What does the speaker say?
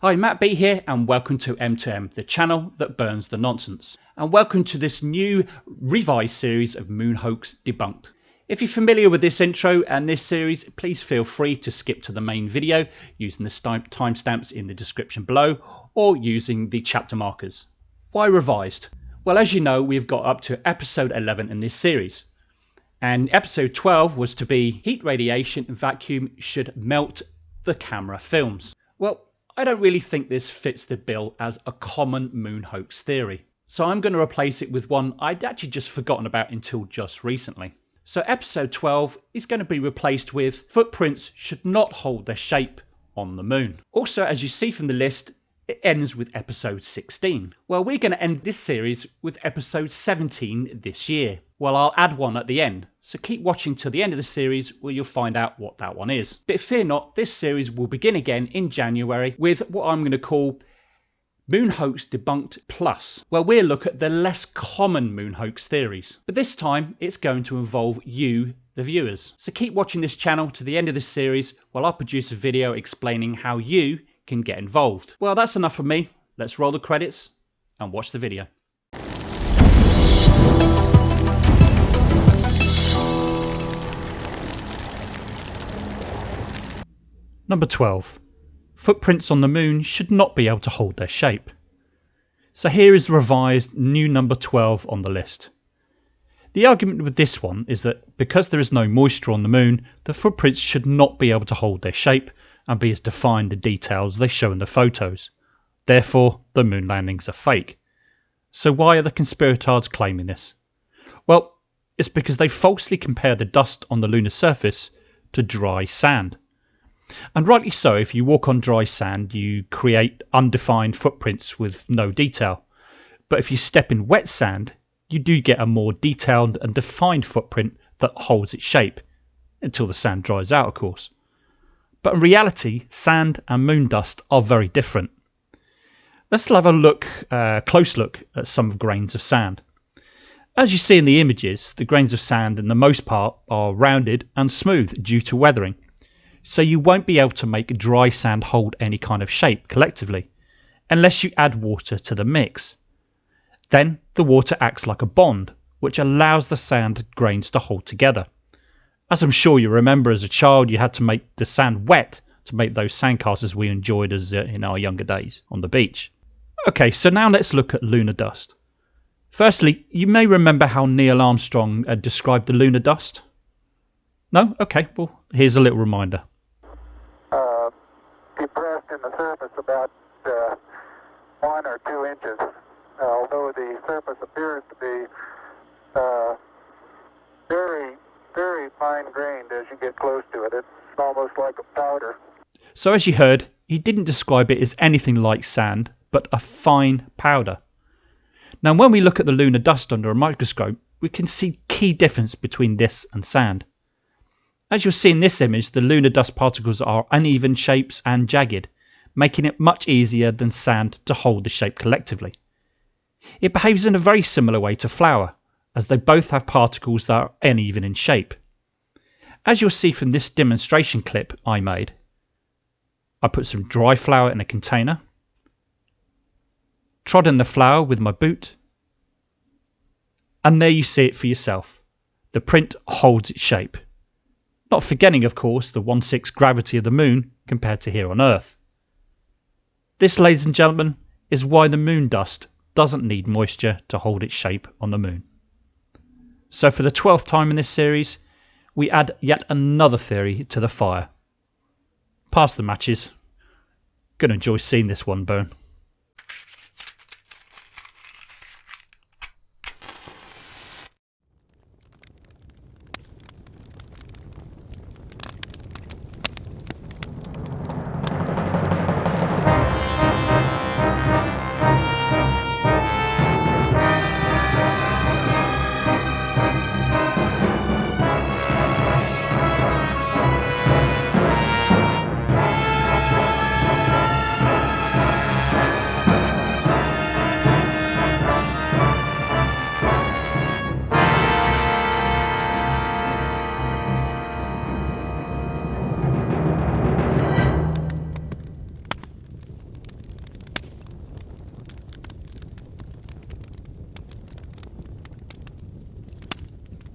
Hi, Matt B here, and welcome to M2M, the channel that burns the nonsense. And welcome to this new revised series of Moon Hoax Debunked. If you're familiar with this intro and this series, please feel free to skip to the main video using the timestamps in the description below or using the chapter markers. Why revised? Well, as you know, we've got up to episode 11 in this series. And episode 12 was to be heat radiation vacuum should melt the camera films. Well, I don't really think this fits the bill as a common moon hoax theory. So I'm going to replace it with one I'd actually just forgotten about until just recently. So episode 12 is going to be replaced with footprints should not hold their shape on the moon. Also, as you see from the list, it ends with episode 16. Well, we're going to end this series with episode 17 this year. Well, I'll add one at the end, so keep watching till the end of the series where you'll find out what that one is. But fear not, this series will begin again in January with what I'm going to call Moon Hoax Debunked Plus, where we'll look at the less common moon hoax theories. But this time, it's going to involve you, the viewers. So keep watching this channel to the end of this series while I produce a video explaining how you can get involved. Well, that's enough from me. Let's roll the credits and watch the video. Number 12. Footprints on the moon should not be able to hold their shape. So here is the revised new number 12 on the list. The argument with this one is that because there is no moisture on the moon, the footprints should not be able to hold their shape and be as defined in details they show in the photos. Therefore, the moon landings are fake. So why are the conspirators claiming this? Well, it's because they falsely compare the dust on the lunar surface to dry sand. And rightly so, if you walk on dry sand, you create undefined footprints with no detail. But if you step in wet sand, you do get a more detailed and defined footprint that holds its shape, until the sand dries out, of course. But in reality, sand and moon dust are very different. Let's have a look, uh, close look at some grains of sand. As you see in the images, the grains of sand in the most part are rounded and smooth due to weathering so you won't be able to make dry sand hold any kind of shape collectively, unless you add water to the mix. Then the water acts like a bond, which allows the sand grains to hold together. As I'm sure you remember as a child, you had to make the sand wet to make those sandcastles we enjoyed as uh, in our younger days on the beach. Okay, so now let's look at lunar dust. Firstly, you may remember how Neil Armstrong uh, described the lunar dust. No? Okay, well, here's a little reminder depressed in the surface about uh, one or two inches, uh, although the surface appears to be uh, very, very fine grained as you get close to it. It's almost like a powder. So, as you heard, he didn't describe it as anything like sand, but a fine powder. Now, when we look at the lunar dust under a microscope, we can see key difference between this and sand. As you'll see in this image, the lunar dust particles are uneven shapes and jagged, making it much easier than sand to hold the shape collectively. It behaves in a very similar way to flour, as they both have particles that are uneven in shape. As you'll see from this demonstration clip I made, I put some dry flour in a container, trod in the flour with my boot, and there you see it for yourself. The print holds its shape. Not forgetting, of course, the 1 6 gravity of the moon compared to here on Earth. This, ladies and gentlemen, is why the moon dust doesn't need moisture to hold its shape on the moon. So, for the 12th time in this series, we add yet another theory to the fire. Pass the matches. Gonna enjoy seeing this one burn.